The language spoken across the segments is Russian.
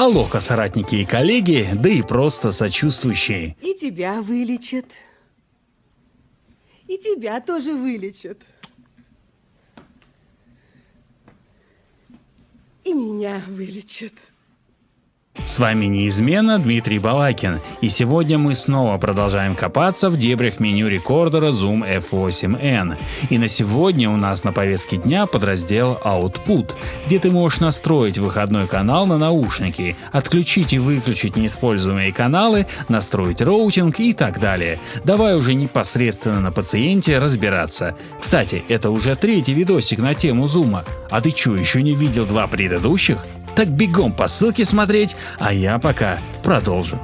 Алоха, соратники и коллеги, да и просто сочувствующие. И тебя вылечат. И тебя тоже вылечат. И меня вылечат. С вами неизменно Дмитрий Балакин, и сегодня мы снова продолжаем копаться в дебрях меню рекордера Zoom F8N. И на сегодня у нас на повестке дня подраздел Output, где ты можешь настроить выходной канал на наушники, отключить и выключить неиспользуемые каналы, настроить роутинг и так далее. Давай уже непосредственно на пациенте разбираться. Кстати, это уже третий видосик на тему Zoom. А ты что, еще не видел два предыдущих? Так бегом по ссылке смотреть, а я пока продолжу.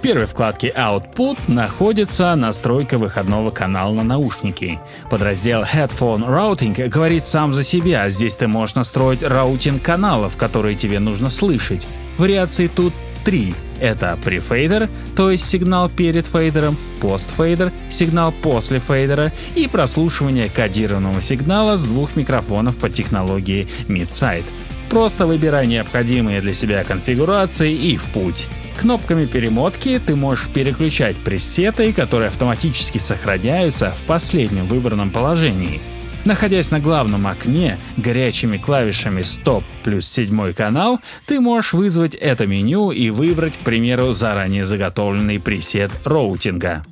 В первой вкладке Output находится настройка выходного канала на наушники. Подраздел Headphone Routing говорит сам за себя, здесь ты можешь настроить routing каналов, которые тебе нужно слышать. Вариаций тут три. Это pre-fader, то есть сигнал перед фейдером, post-fader, сигнал после фейдера и прослушивание кодированного сигнала с двух микрофонов по технологии Mid-Side. Просто выбирай необходимые для себя конфигурации и в путь. Кнопками перемотки ты можешь переключать пресеты, которые автоматически сохраняются в последнем выбранном положении. Находясь на главном окне горячими клавишами Stop плюс седьмой канал, ты можешь вызвать это меню и выбрать, к примеру, заранее заготовленный пресет роутинга.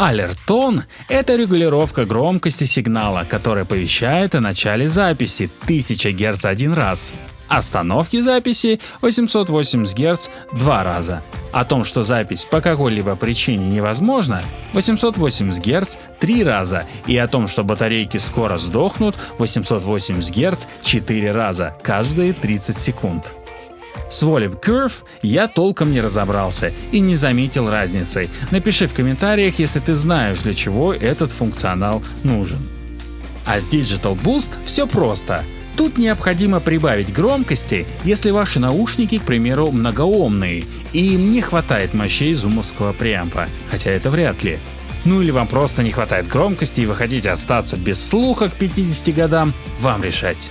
Алертон — это регулировка громкости сигнала, которая оповещает о начале записи 1000 Гц один раз, остановки записи 880 Гц два раза. О том, что запись по какой-либо причине невозможна 880 Гц три раза и о том, что батарейки скоро сдохнут 880 Гц четыре раза каждые 30 секунд. С Volume Curve я толком не разобрался и не заметил разницы. Напиши в комментариях, если ты знаешь, для чего этот функционал нужен. А с Digital Boost все просто. Тут необходимо прибавить громкости, если ваши наушники, к примеру, многоомные, и им не хватает мощей зумовского преампа, хотя это вряд ли. Ну или вам просто не хватает громкости и вы хотите остаться без слуха к 50 годам, вам решать.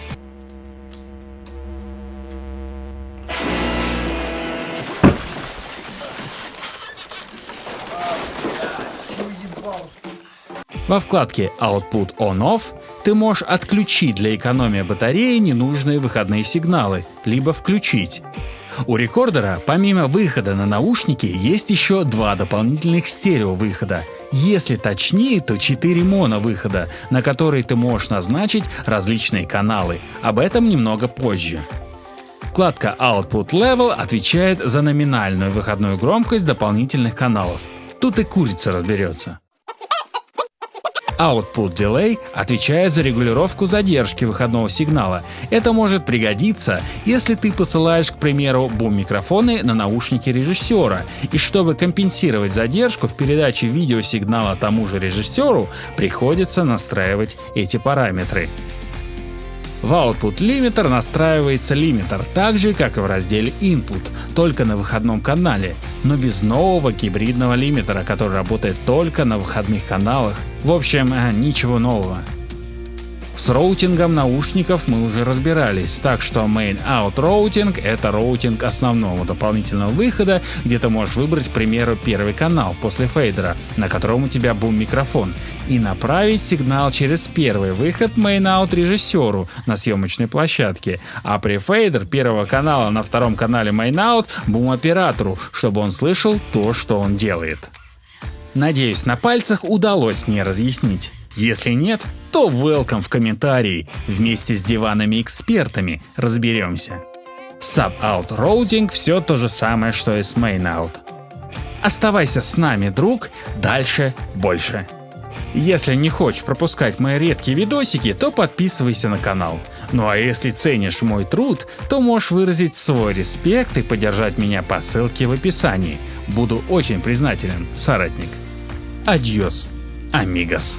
Во вкладке Output On-Off ты можешь отключить для экономии батареи ненужные выходные сигналы, либо включить. У рекордера помимо выхода на наушники есть еще два дополнительных стерео-выхода. Если точнее, то 4 моно-выхода, на которые ты можешь назначить различные каналы. Об этом немного позже. Вкладка Output Level отвечает за номинальную выходную громкость дополнительных каналов. Тут и курица разберется. Output Delay отвечает за регулировку задержки выходного сигнала. Это может пригодиться, если ты посылаешь, к примеру, бум-микрофоны на наушники режиссера, и чтобы компенсировать задержку в передаче видеосигнала тому же режиссеру, приходится настраивать эти параметры. В Output Limiter настраивается лимитер так же, как и в разделе Input, только на выходном канале, но без нового гибридного лимитера, который работает только на выходных каналах. В общем, э, ничего нового. С роутингом наушников мы уже разбирались, так что Main Out Routing — это routing основного дополнительного выхода, где ты можешь выбрать, к примеру, первый канал после фейдера, на котором у тебя бум-микрофон, и направить сигнал через первый выход Main Out режиссеру на съемочной площадке, а pre-fader первого канала на втором канале Main Out бум-оператору, чтобы он слышал то, что он делает. Надеюсь, на пальцах удалось мне разъяснить. Если нет, то welcome в комментарии, вместе с диванами-экспертами разберемся. Sub-out routing все то же самое, что и с main-out. Оставайся с нами, друг, дальше больше. Если не хочешь пропускать мои редкие видосики, то подписывайся на канал. Ну а если ценишь мой труд, то можешь выразить свой респект и поддержать меня по ссылке в описании. Буду очень признателен, соратник. Adiós, amigas.